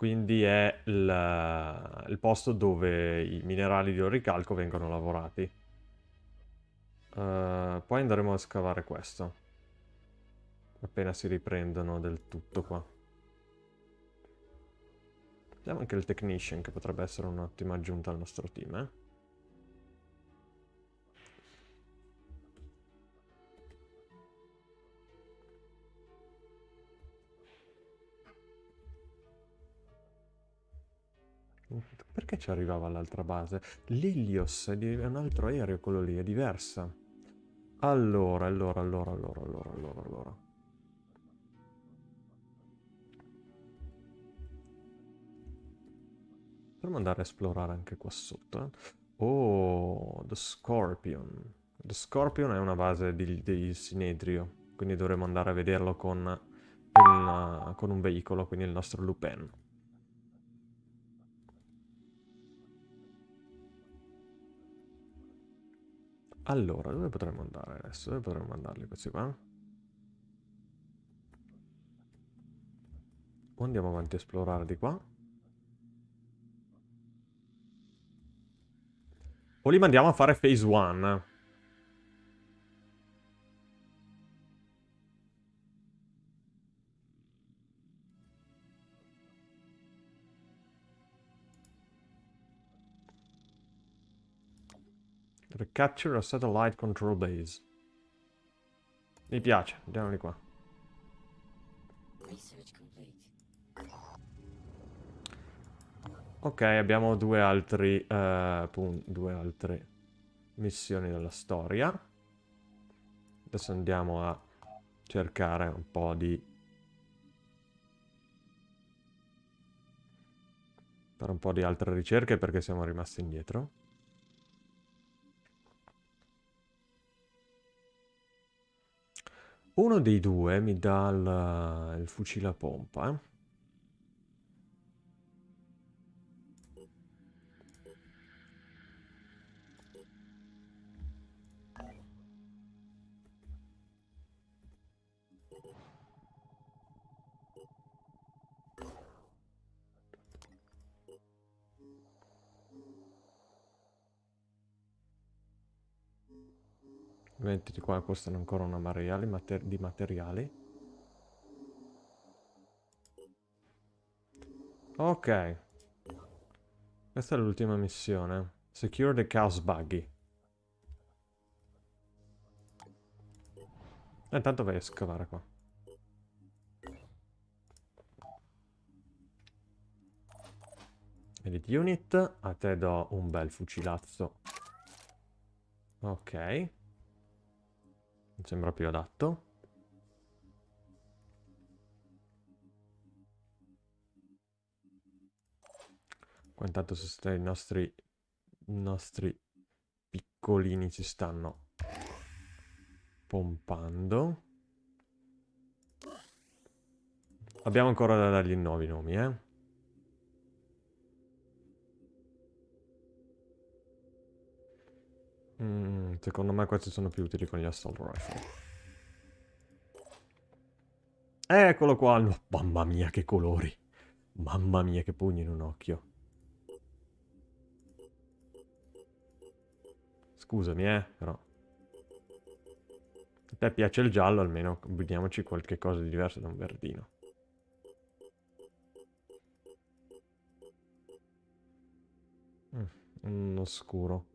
S1: Quindi è il, il, posto dove i minerali di oricalco vengono lavorati. Uh, poi andremo a scavare questo. Appena si riprendono del tutto qua. Vediamo anche il Technician, che potrebbe essere un'ottima aggiunta al nostro team, eh? Perché ci arrivava all'altra base? L'Ilios è un altro aereo quello lì, è diversa. Allora, allora, allora, allora, allora, allora, allora. Potremmo andare a esplorare anche qua sotto. Eh? Oh, The Scorpion. The Scorpion è una base di, di Sinedrio, quindi dovremmo andare a vederlo con, il, con un veicolo, quindi il nostro Lupin. Allora, dove potremmo andare adesso? Dove potremmo mandarli questi qua? O andiamo avanti a esplorare di qua? O li mandiamo a fare phase 1? Recapture a satellite control base. Mi piace, andiamo di qua. Ok, abbiamo due altri, uh, due altre missioni della storia. Adesso andiamo a cercare un po' di... fare un po' di altre ricerche perché siamo rimasti indietro. Uno dei due mi dà il, il fucile a pompa, eh. Mettiti qua, costano ancora una marea mater di materiali. Ok. Questa è l'ultima missione. Secure the chaos buggy. E intanto vai a scavare qua. Edit unit. A te do un bel fucilazzo. Ok. Mi sembra più adatto. Qua intanto i nostri, i nostri piccolini ci stanno pompando. Abbiamo ancora da dargli nuovi nomi, eh. Mm, secondo me questi sono più utili con gli assault rifle. Eccolo qua! No, mamma mia che colori! Mamma mia che pugni in un occhio. Scusami, eh, però. A te piace il giallo, almeno combiniamoci qualche cosa di diverso da un verdino. Mm, un oscuro.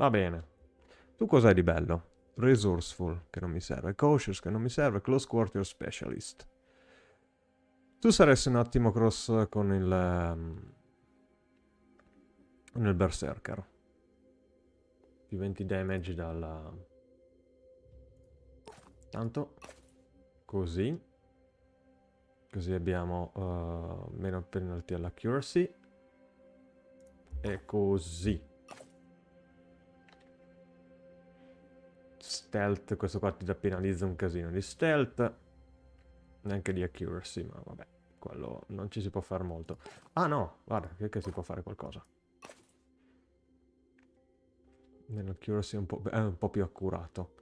S1: Va bene. Tu cos'hai di bello? Resourceful, che non mi serve. Cautious, che non mi serve. Close Quarter Specialist. Tu saresti un ottimo cross con il... Um, nel Berserker. Più 20 damage dalla... Tanto. Così. Così abbiamo uh, meno penalty all'accuracy. E così. Stealth, questo qua ti penalizza un casino di stealth. Neanche di accuracy, ma vabbè. Quello non ci si può fare molto. Ah no, guarda, che, che si può fare qualcosa. Nell'accuracy è è un po' più accurato.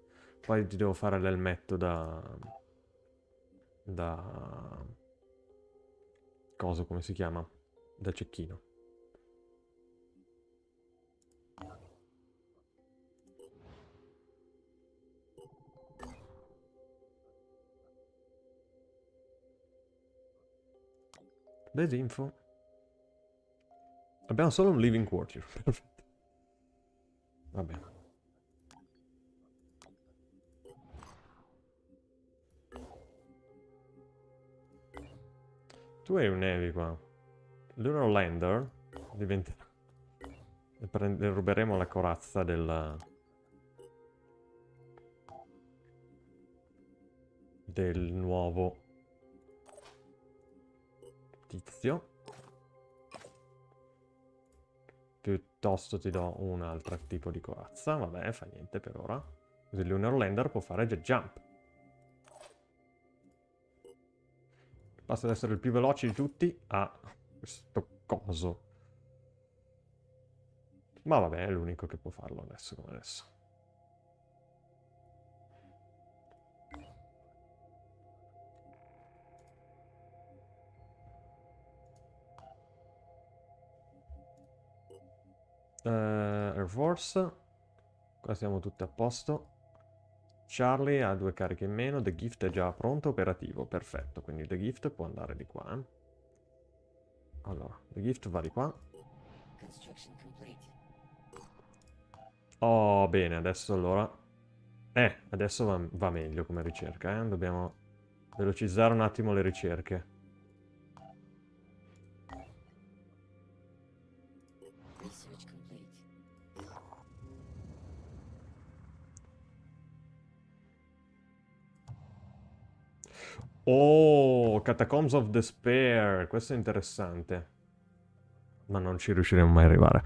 S1: Poi ti devo fare l'elmetto da... Da... Cosa, come si chiama? Da cecchino. Desinfo. Abbiamo solo un living quarter. Perfetto. Va bene. Tu hai un Evi qua. Lunar Lander diventerà... Ne ruberemo la corazza del... Del nuovo tizio. Piuttosto ti do un altro tipo di corazza. Vabbè, fa niente per ora. Così Lunar può fare jet jump. Basta ad essere il più veloce di tutti a questo coso. Ma vabbè, è l'unico che può farlo adesso come adesso. Uh, Air Force. Qua siamo tutti a posto. Charlie ha due cariche in meno. The Gift è già pronto, operativo. Perfetto, quindi The Gift può andare di qua. Eh. Allora, The Gift va di qua. Oh, bene, adesso allora... Eh, adesso va, va meglio come ricerca, eh. Dobbiamo velocizzare un attimo le ricerche. Oh, Catacombs of Despair. Questo è interessante. Ma non ci riusciremo mai a arrivare.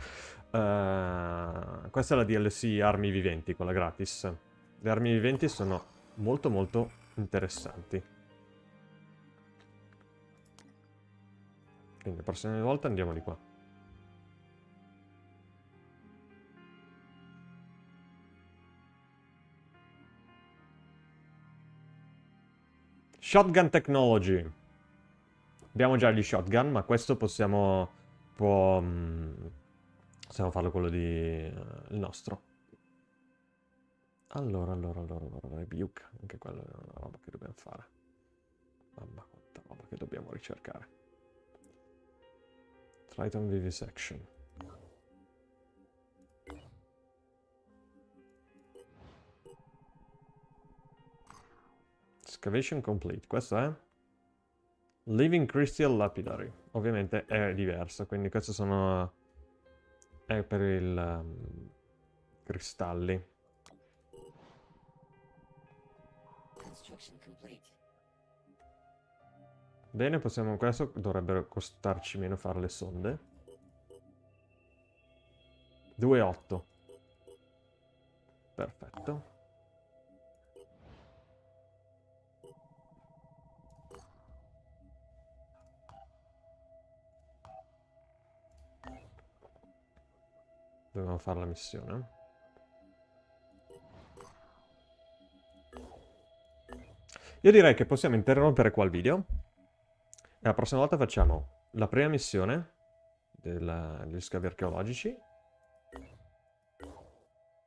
S1: Uh, questa è la DLC Armi Viventi, quella gratis. Le armi viventi sono molto molto interessanti. Quindi la prossima volta andiamo di qua. Shotgun Technology. Abbiamo già gli shotgun, ma questo possiamo... Può, um, possiamo farlo quello di... Uh, il nostro. Allora, allora, allora, allora, Rebuke. Anche quella è una roba che dobbiamo fare. Mamma quanta roba che dobbiamo ricercare. Triton Vivisection. Excavation complete, questo è? Living Crystal Lapidary. Ovviamente è diverso, quindi questo sono... è per il... Um, cristalli. Bene, possiamo... questo dovrebbero costarci meno fare le sonde. 2,8. Perfetto. Dobbiamo fare la missione. Io direi che possiamo interrompere qua il video. E la prossima volta facciamo la prima missione della- degli scavi archeologici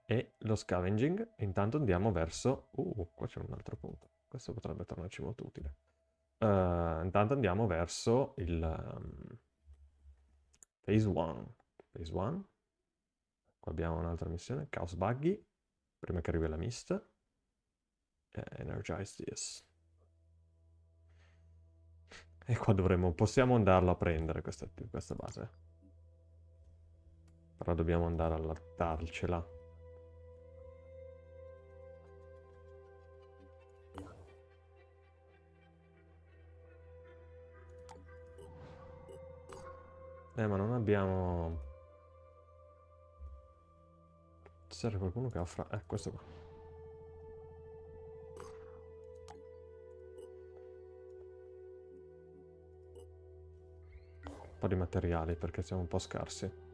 S1: e lo scavenging. Intanto andiamo verso... Uh, qua c'è un altro punto. Questo potrebbe tornarci molto utile. Eh, intanto andiamo verso il... um, phase 1. Phase 1. Qua abbiamo un'altra missione. Chaos Buggy. Prima che arrivi la mist. Energize this. E qua dovremmo... Possiamo andarlo a prendere questa, questa base. Però dobbiamo andare a allattarcela. Eh, ma non abbiamo... C'era qualcuno che offra... Eh, questo qua. Un po' di materiali perché siamo un po' scarsi.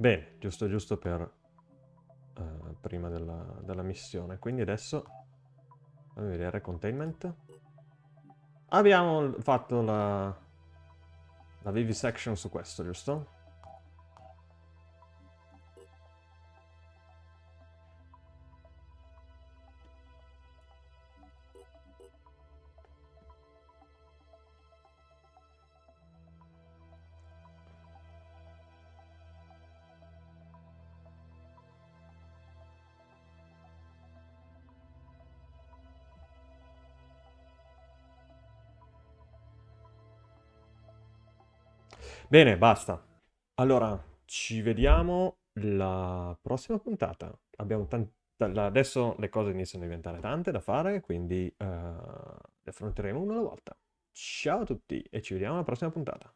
S1: Bene, giusto giusto per... eh, prima della, della missione. Quindi adesso... Fammi vedere, containment. Abbiamo fatto la... La vivisection su questo, giusto? Bene, basta. Allora, ci vediamo la prossima puntata. Abbiamo tanta... Adesso le cose iniziano a diventare tante da fare, quindi eh, le affronteremo una alla volta. Ciao a tutti e ci vediamo alla prossima puntata.